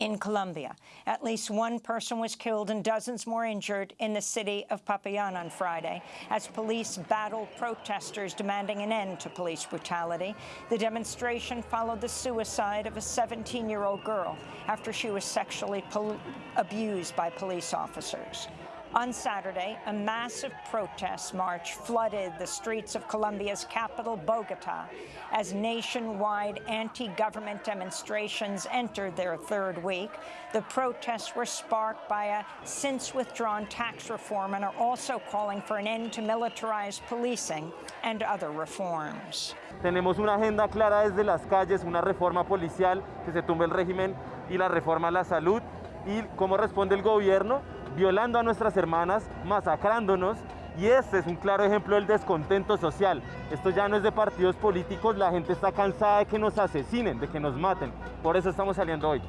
in Colombia. At least one person was killed and dozens more injured in the city of Popayán on Friday as police battled protesters demanding an end to police brutality. The demonstration followed the suicide of a 17-year-old girl after she was sexually abused by police officers. On Saturday, a massive protest march flooded the streets of Colombia's capital, Bogota, as nationwide anti-government demonstrations entered their third week. The protests were sparked by a since-withdrawn tax reform and are also calling for an end to militarized policing and other reforms. Tenemos una agenda clara desde las calles, una reforma policial, que se tumbe el régimen y la reforma a la salud. ¿Y cómo responde el gobierno? violando a nuestras hermanas, masacrándonos y este es un claro ejemplo del descontento social. Esto ya no es de partidos políticos, la gente está cansada de que nos asesinen, de que nos maten. Por eso estamos saliendo hoy.